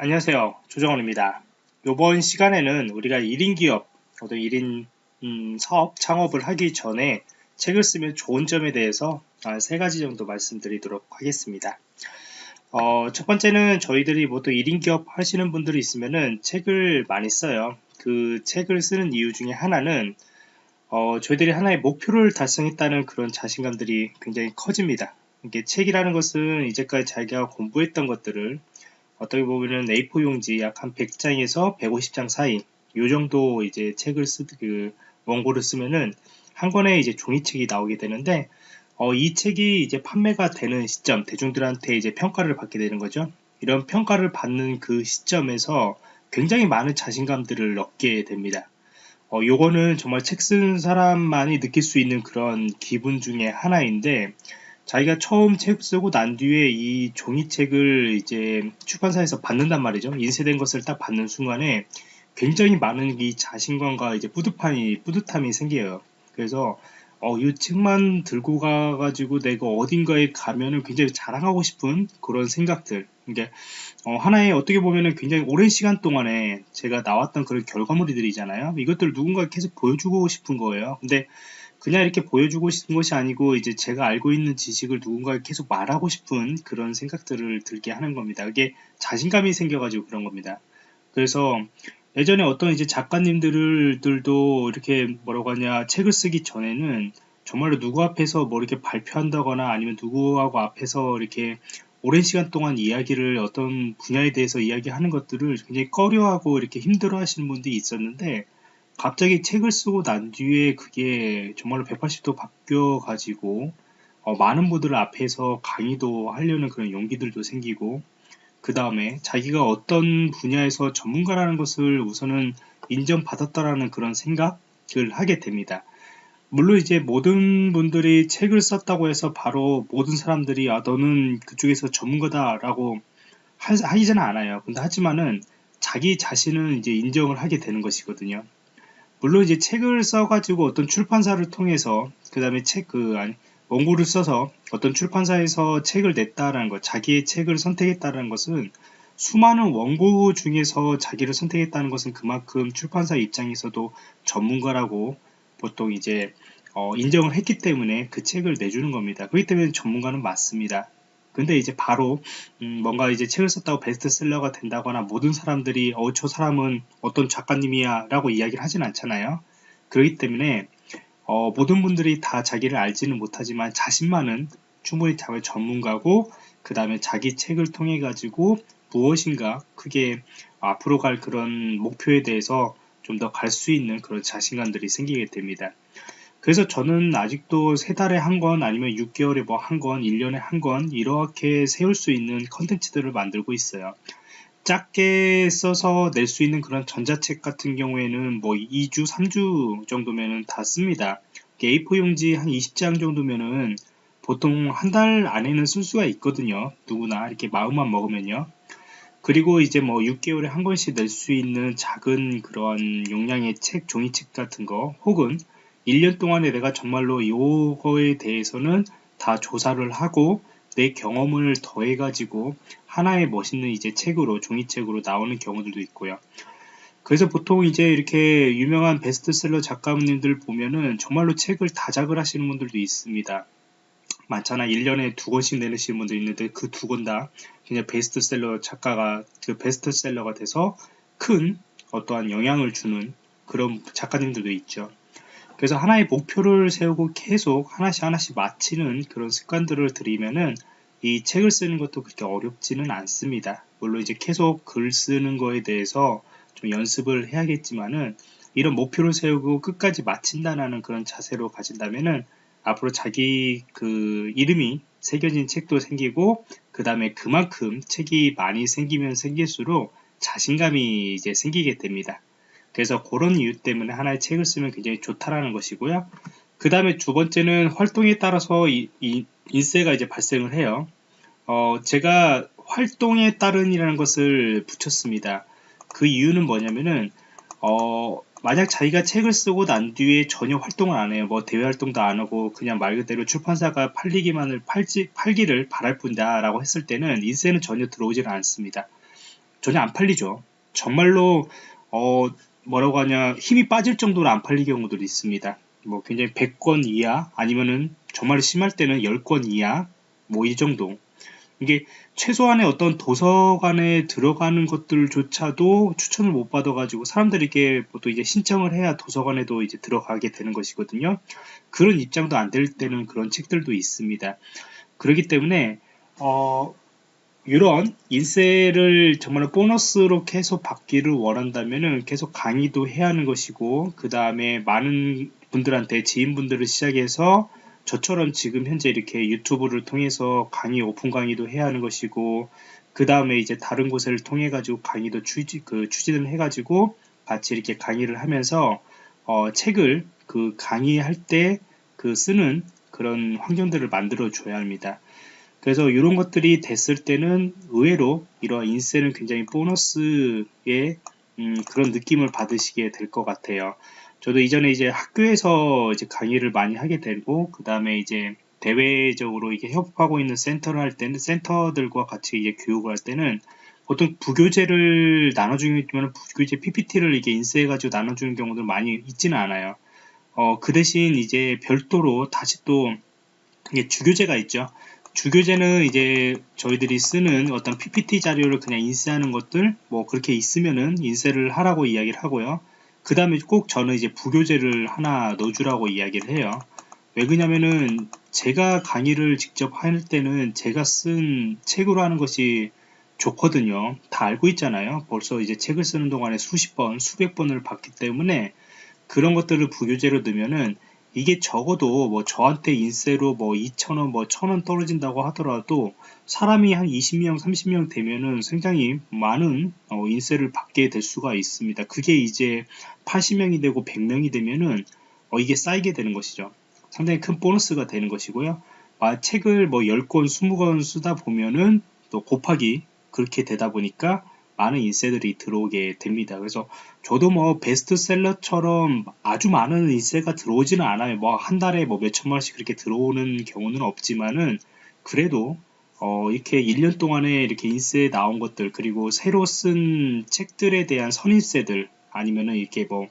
안녕하세요. 조정원입니다. 이번 시간에는 우리가 1인 기업, 어떤 1인 음, 사업, 창업을 하기 전에 책을 쓰면 좋은 점에 대해서 세 가지 정도 말씀드리도록 하겠습니다. 어, 첫 번째는 저희들이 모두 1인 기업 하시는 분들이 있으면은 책을 많이 써요. 그 책을 쓰는 이유 중에 하나는 어, 저희들이 하나의 목표를 달성했다는 그런 자신감들이 굉장히 커집니다. 이게 책이라는 것은 이제까지 자기가 공부했던 것들을 어떻게 보면은 A4 용지 약 한 100장에서 150장 사이 요 정도 이제 책을 쓰, 그 원고를 쓰면은 한 권에 이제 종이책이 나오게 되는데 어, 이 책이 이제 판매가 되는 시점 대중들한테 이제 평가를 받게 되는 거죠. 이런 평가를 받는 그 시점에서 굉장히 많은 자신감들을 얻게 됩니다. 어, 요거는 정말 책쓴 사람만이 느낄 수 있는 그런 기분 중에 하나인데 자기가 처음 책 쓰고 난 뒤에 이 종이책을 이제 출판사에서 받는단 말이죠. 인쇄된 것을 딱 받는 순간에 굉장히 많은 이 자신감과 이제 뿌듯함이, 뿌듯함이 생겨요. 그래서 어, 이 책만 들고 가가지고 내가 어딘가에 가면은 굉장히 자랑하고 싶은 그런 생각들. 이게 어, 하나의 어떻게 보면은 굉장히 오랜 시간 동안에 제가 나왔던 그런 결과물들이잖아요. 이것들을 누군가 계속 보여주고 싶은 거예요. 근데 그냥 이렇게 보여주고 싶은 것이 아니고 이제 제가 알고 있는 지식을 누군가에 계속 말하고 싶은 그런 생각들을 들게 하는 겁니다. 그게 자신감이 생겨가지고 그런 겁니다. 그래서 예전에 어떤 이제 작가님들도 이렇게 뭐라고 하냐 책을 쓰기 전에는 정말로 누구 앞에서 뭐 이렇게 발표한다거나 아니면 누구하고 앞에서 이렇게 오랜 시간 동안 이야기를 어떤 분야에 대해서 이야기하는 것들을 굉장히 꺼려하고 이렇게 힘들어 하시는 분들이 있었는데 갑자기 책을 쓰고 난 뒤에 그게 정말로 180도 바뀌어 가지고 어, 많은 분들 앞에서 강의도 하려는 그런 용기들도 생기고 그 다음에 자기가 어떤 분야에서 전문가라는 것을 우선은 인정받았다라는 그런 생각을 하게 됩니다. 물론 이제 모든 분들이 책을 썼다고 해서 바로 모든 사람들이 아 너는 그쪽에서 전문가다라고 하지는 않아요. 근데 하지만은 자기 자신은 이제 인정을 하게 되는 것이거든요. 물론 이제 책을 써가지고 어떤 출판사를 통해서 그 다음에 책 그 아니 원고를 써서 어떤 출판사에서 책을 냈다라는 것, 자기의 책을 선택했다는 것은 수많은 원고 중에서 자기를 선택했다는 것은 그만큼 출판사 입장에서도 전문가라고 보통 이제 어, 인정을 했기 때문에 그 책을 내주는 겁니다. 그렇기 때문에 전문가는 맞습니다. 근데 이제 바로 음, 뭔가 이제 책을 썼다고 베스트셀러가 된다거나 모든 사람들이 어 저 사람은 어떤 작가님이야 라고 이야기를 하진 않잖아요. 그렇기 때문에 어, 모든 분들이 다 자기를 알지는 못하지만 자신만은 충분히 자기 전문가고 그 다음에 자기 책을 통해 가지고 무엇인가 크게 앞으로 갈 그런 목표에 대해서 좀 더 갈 수 있는 그런 자신감들이 생기게 됩니다. 그래서 저는 아직도 세 달에 한권 아니면 6개월에 뭐한 권, 1년에 한권 이렇게 세울 수 있는 컨텐츠들을 만들고 있어요. 작게 써서 낼 수 있는 그런 전자책 같은 경우에는 뭐 2주, 3주 정도면은 다 씁니다. A4 용지 한 20장 정도면은 보통 한 달 안에는 쓸 수가 있거든요. 누구나 이렇게 마음만 먹으면요. 그리고 이제 뭐 6개월에 한 권씩 낼 수 있는 작은 그런 용량의 책, 종이책 같은 거 혹은 1년 동안에 내가 정말로 이거에 대해서는 다 조사를 하고 내 경험을 더해 가지고 하나의 멋있는 이제 책으로 종이책으로 나오는 경우들도 있고요. 그래서 보통 이제 이렇게 유명한 베스트셀러 작가님들 보면은 정말로 책을 다작을 하시는 분들도 있습니다. 많잖아. 1년에 두 권씩 내시는 분도 있는데 그 두 권 다 그냥 베스트셀러 작가가 그 베스트셀러가 돼서 큰 어떠한 영향을 주는 그런 작가님들도 있죠. 그래서 하나의 목표를 세우고 계속 하나씩 하나씩 마치는 그런 습관들을 들이면은 이 책을 쓰는 것도 그렇게 어렵지는 않습니다. 물론 이제 계속 글 쓰는 거에 대해서 좀 연습을 해야겠지만은 이런 목표를 세우고 끝까지 마친다는 그런 자세로 가진다면은 앞으로 자기 그 이름이 새겨진 책도 생기고 그 다음에 그만큼 책이 많이 생기면 생길수록 자신감이 이제 생기게 됩니다. 그래서 그런 이유 때문에 하나의 책을 쓰면 굉장히 좋다라는 것이고요. 그 다음에 두 번째는 활동에 따라서 이, 이 인세가 이제 발생을 해요. 어, 제가 활동에 따른이라는 것을 붙였습니다. 그 이유는 뭐냐면은 어, 만약 자기가 책을 쓰고 난 뒤에 전혀 활동을 안 해요. 뭐 대외 활동도 안 하고 그냥 말 그대로 출판사가 팔리기만을 팔지 팔기를 바랄 뿐다라고 했을 때는 인세는 전혀 들어오질 않습니다. 전혀 안 팔리죠. 정말로 어 뭐라고 하냐 힘이 빠질 정도로 안 팔릴 경우들이 있습니다. 뭐 굉장히 100권 이하 아니면은 정말 심할 때는 10권 이하 뭐 이 정도 이게 최소한의 어떤 도서관에 들어가는 것들조차도 추천을 못 받아가지고 사람들이 이게 또 이제 신청을 해야 도서관에도 이제 들어가게 되는 것이거든요. 그런 입장도 안 될 때는 그런 책들도 있습니다. 그렇기 때문에 어, 이런 인세를 정말 보너스로 계속 받기를 원한다면은 계속 강의도 해야 하는 것이고 그 다음에 많은 분들한테 지인분들을 시작해서 저처럼 지금 현재 이렇게 유튜브를 통해서 강의 오픈 강의도 해야 하는 것이고 그 다음에 이제 다른 곳을 통해 가지고 강의도 추진 그 추진을 해 가지고 같이 이렇게 강의를 하면서 어, 책을 그 강의할 때 그 쓰는 그런 환경들을 만들어 줘야 합니다. 그래서 이런 것들이 됐을 때는 의외로 이러한 인세는 굉장히 보너스의 음, 그런 느낌을 받으시게 될 것 같아요. 저도 이전에 이제 학교에서 이제 강의를 많이 하게 되고 그 다음에 이제 대외적으로 이게 협업하고 있는 센터를 할 때는 센터들과 같이 이제 교육을 할 때는 보통 부교재를 나눠주면 부교재 PPT를 이게 인쇄해가지고 나눠주는 경우도 많이 있지는 않아요. 어, 그 대신 이제 별도로 다시 또 이게 주교재가 있죠. 주교재는 이제 저희들이 쓰는 어떤 PPT 자료를 그냥 인쇄하는 것들 뭐 그렇게 있으면은 인쇄를 하라고 이야기를 하고요. 그 다음에 꼭 저는 이제 부교재를 하나 넣어주라고 이야기를 해요. 왜 그러냐면은 제가 강의를 직접 할 때는 제가 쓴 책으로 하는 것이 좋거든요. 다 알고 있잖아요. 벌써 이제 책을 쓰는 동안에 수십 번, 수백 번을 봤기 때문에 그런 것들을 부교재로 넣으면은 이게 적어도 뭐 저한테 인세로 뭐 2,000원, 뭐 1,000원 떨어진다고 하더라도 사람이 한 20명, 30명 되면은 굉장히 많은 어, 인세를 받게 될 수가 있습니다. 그게 이제 80명이 되고 100명이 되면은 어, 이게 쌓이게 되는 것이죠. 상당히 큰 보너스가 되는 것이고요. 아, 책을 뭐 10권, 20권 쓰다 보면은 또 곱하기 그렇게 되다 보니까 많은 인세들이 들어오게 됩니다. 그래서 저도 뭐 베스트셀러처럼 아주 많은 인세가 들어오지는 않아요. 뭐 한 달에 뭐 몇천만 원씩 그렇게 들어오는 경우는 없지만은 그래도 어 이렇게 1년 동안에 이렇게 인세 나온 것들 그리고 새로 쓴 책들에 대한 선인세들 아니면은 이렇게 뭐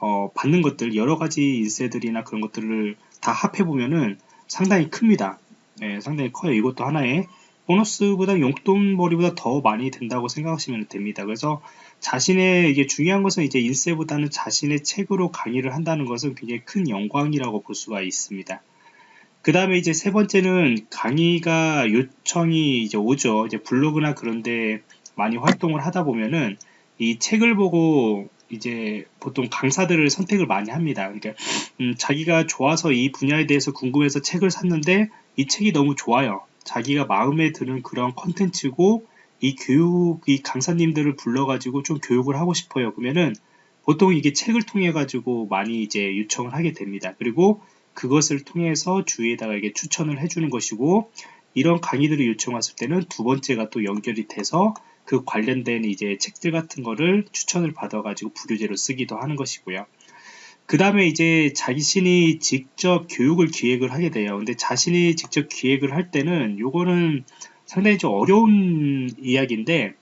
어, 받는 것들 여러 가지 인세들이나 그런 것들을 다 합해 보면은 상당히 큽니다. 네, 상당히 커요. 이것도 하나의 보너스보다 용돈벌이보다 더 많이 된다고 생각하시면 됩니다. 그래서 자신의 이게 중요한 것은 이제 인세보다는 자신의 책으로 강의를 한다는 것은 굉장히 큰 영광이라고 볼 수가 있습니다. 그 다음에 이제 세 번째는 강의가 요청이 이제 오죠. 이제 블로그나 그런데 많이 활동을 하다 보면은 이 책을 보고 이제 보통 강사들을 선택을 많이 합니다. 그러니까 음, 자기가 좋아서 이 분야에 대해서 궁금해서 책을 샀는데 이 책이 너무 좋아요. 자기가 마음에 드는 그런 컨텐츠고 이 교육, 이 강사님들을 불러가지고 좀 교육을 하고 싶어요. 그러면은 보통 이게 책을 통해 가지고 많이 이제 요청을 하게 됩니다. 그리고 그것을 통해서 주위에다가 이게 추천을 해주는 것이고 이런 강의들을 요청했을 때는 두 번째가 또 연결이 돼서 그 관련된 이제 책들 같은 거를 추천을 받아가지고 부교재로 쓰기도 하는 것이고요. 그 다음에 이제 자신이 직접 교육을 기획을 하게 돼요. 근데 자신이 직접 기획을 할 때는 요거는 상당히 좀 어려운 이야기인데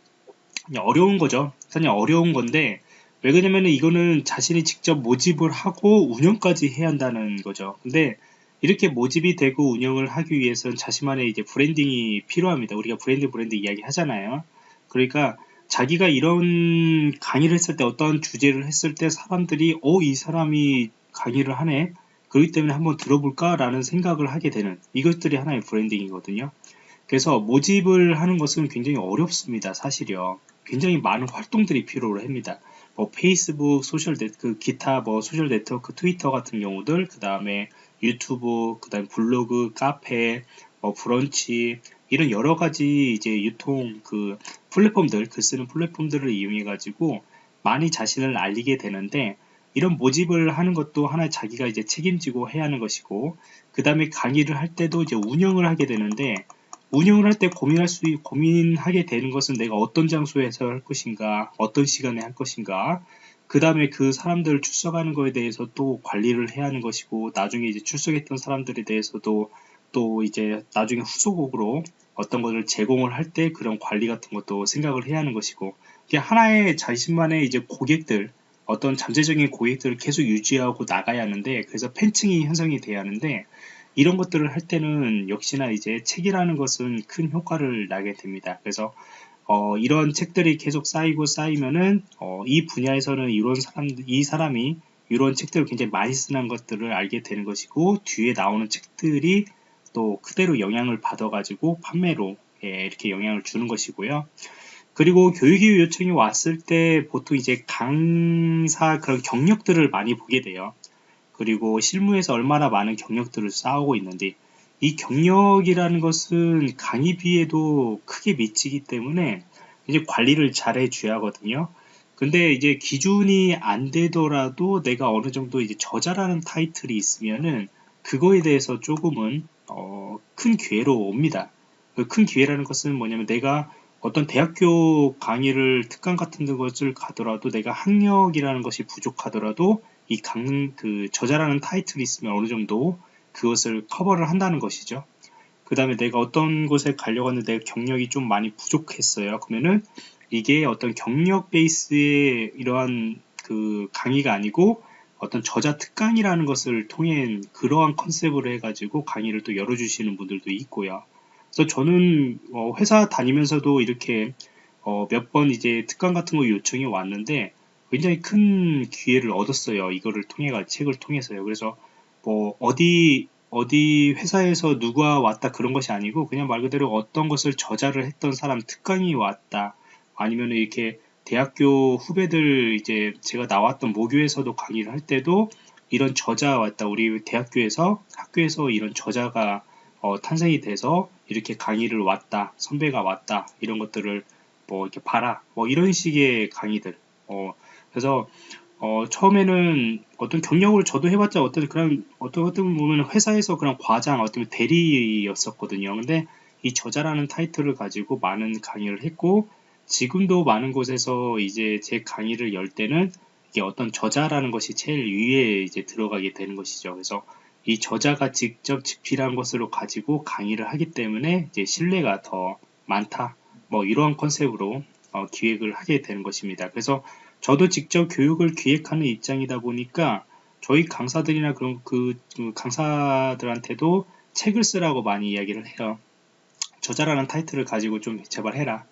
어려운 거죠. 상당히 어려운 건데 왜 그러냐면은 이거는 자신이 직접 모집을 하고 운영까지 해야 한다는 거죠. 근데 이렇게 모집이 되고 운영을 하기 위해서는 자신만의 이제 브랜딩이 필요합니다. 우리가 브랜드 브랜드 이야기 하잖아요. 그러니까 자기가 이런 강의를 했을 때 어떤 주제를 했을 때 사람들이 어 이 사람이 강의를 하네. 그렇기 때문에 한번 들어볼까 라는 생각을 하게 되는 이것들이 하나의 브랜딩이거든요. 그래서 모집을 하는 것은 굉장히 어렵습니다 사실이요. 굉장히 많은 활동들이 필요로 합니다. 뭐 페이스북 소셜 네, 그 기타 뭐 소셜 네트워크 트위터 같은 경우들 그 다음에 유튜브 그 다음에 블로그 카페 뭐 브런치 이런 여러 가지 이제 유통 그 플랫폼들, 글 쓰는 플랫폼들을 이용해 가지고 많이 자신을 알리게 되는데 이런 모집을 하는 것도 하나의 자기가 이제 책임지고 해야 하는 것이고 그 다음에 강의를 할 때도 이제 운영을 하게 되는데 운영을 할 때 고민할 수 고민하게 되는 것은 내가 어떤 장소에서 할 것인가 어떤 시간에 할 것인가 그 다음에 그 사람들을 출석하는 것에 대해서 또 관리를 해야 하는 것이고 나중에 이제 출석했던 사람들에 대해서도 또 이제 나중에 후속으로 어떤 것을 제공을 할 때 그런 관리 같은 것도 생각을 해야 하는 것이고 이게 하나의 자신만의 이제 고객들 어떤 잠재적인 고객들을 계속 유지하고 나가야 하는데 그래서 팬층이 형성이 돼야 하는데 이런 것들을 할 때는 역시나 이제 책이라는 것은 큰 효과를 나게 됩니다. 그래서 어, 이런 책들이 계속 쌓이고 쌓이면은 어, 이 분야에서는 이런 사람 이 사람이 이런 책들을 굉장히 많이 쓰는 것들을 알게 되는 것이고 뒤에 나오는 책들이 또 그대로 영향을 받아가지고 판매로 예, 이렇게 영향을 주는 것이고요. 그리고 교육이 요청이 왔을 때 보통 이제 강사 그런 경력들을 많이 보게 돼요. 그리고 실무에서 얼마나 많은 경력들을 쌓아오고 있는데 이 경력이라는 것은 강의비에도 크게 미치기 때문에 이제 관리를 잘 해줘야 하거든요. 근데 이제 기준이 안 되더라도 내가 어느 정도 이제 저자라는 타이틀이 있으면은 그거에 대해서 조금은 어, 큰 기회로 옵니다. 그 큰 기회라는 것은 뭐냐면 내가 어떤 대학교 강의를 특강 같은 것을 가더라도 내가 학력이라는 것이 부족하더라도 이 강, 그 저자라는 타이틀이 있으면 어느 정도 그것을 커버를 한다는 것이죠. 그 다음에 내가 어떤 곳에 가려고 하는데 경력이 좀 많이 부족했어요. 그러면은 이게 어떤 경력 베이스의 이러한 그 강의가 아니고 어떤 저자 특강이라는 것을 통해 그러한 컨셉으로 해가지고 강의를 또 열어주시는 분들도 있고요. 그래서 저는 어 회사 다니면서도 이렇게 어 몇 번 이제 특강 같은 거 요청이 왔는데 굉장히 큰 기회를 얻었어요. 이거를 통해 가 책을 통해서요. 그래서 뭐 어디 어디 회사에서 누가 왔다 그런 것이 아니고 그냥 말 그대로 어떤 것을 저자를 했던 사람 특강이 왔다 아니면 이렇게 대학교 후배들 이제 제가 나왔던 모교에서도 강의를 할 때도 이런 저자 왔다. 우리 대학교에서 학교에서 이런 저자가 어, 탄생이 돼서 이렇게 강의를 왔다. 선배가 왔다. 이런 것들을 뭐 이렇게 봐라. 뭐 이런 식의 강의들. 어, 그래서 어, 처음에는 어떤 경력을 저도 해봤자 어떤 그런 어떤 어떤 보면 회사에서 그런 과장 어떤 대리였었거든요. 근데 이 저자라는 타이틀을 가지고 많은 강의를 했고 지금도 많은 곳에서 이제 제 강의를 열 때는 이게 어떤 저자라는 것이 제일 위에 이제 들어가게 되는 것이죠. 그래서 이 저자가 직접 집필한 것으로 가지고 강의를 하기 때문에 이제 신뢰가 더 많다. 뭐 이러한 컨셉으로 어, 기획을 하게 되는 것입니다. 그래서 저도 직접 교육을 기획하는 입장이다 보니까 저희 강사들이나 그런 그, 그 강사들한테도 책을 쓰라고 많이 이야기를 해요. 저자라는 타이틀을 가지고 좀 제발 해라.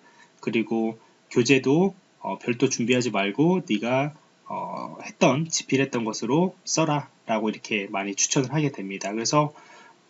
그리고 교재도 어, 별도 준비하지 말고 네가 어, 했던 집필했던 것으로 써라 라고 이렇게 많이 추천을 하게 됩니다. 그래서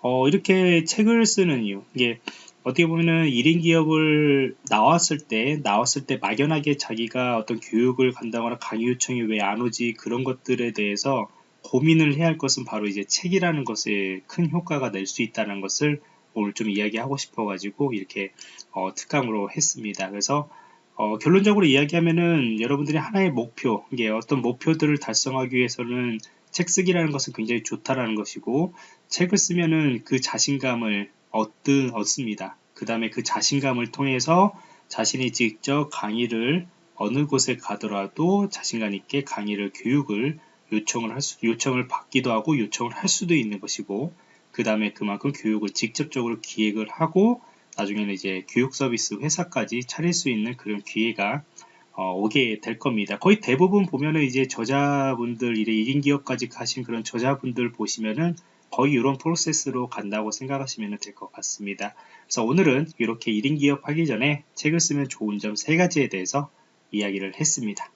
어, 이렇게 책을 쓰는 이유 이게 어떻게 보면은 1인 기업을 나왔을 때 나왔을 때 막연하게 자기가 어떤 교육을 간다거나 강의 요청이 왜 안 오지 그런 것들에 대해서 고민을 해야 할 것은 바로 이제 책이라는 것에 큰 효과가 낼 수 있다는 것을 오늘 좀 이야기하고 싶어 가지고 이렇게 어, 특강으로 했습니다. 그래서 어, 결론적으로 이야기하면은 여러분들이 하나의 목표, 이게 어떤 목표들을 달성하기 위해서는 책 쓰기라는 것은 굉장히 좋다라는 것이고 책을 쓰면은 그 자신감을 얻든 얻습니다. 그 다음에 그 자신감을 통해서 자신이 직접 강의를 어느 곳에 가더라도 자신감 있게 강의를 교육을 요청을 할 수, 요청을 받기도 하고 요청을 할 수도 있는 것이고 그 다음에 그만큼 교육을 직접적으로 기획을 하고 나중에는 이제 교육 서비스 회사까지 차릴 수 있는 그런 기회가 어, 오게 될 겁니다. 거의 대부분 보면은 이제 저자분들, 이래 1인 기업까지 가신 그런 저자분들 보시면은 거의 이런 프로세스로 간다고 생각하시면 될 것 같습니다. 그래서 오늘은 이렇게 1인 기업 하기 전에 책을 쓰면 좋은 점 3가지에 대해서 이야기를 했습니다.